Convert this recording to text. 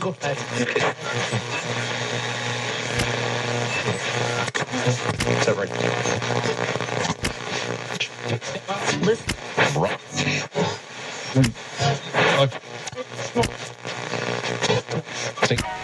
Go ahead. Is that right? Listen. Right. Okay.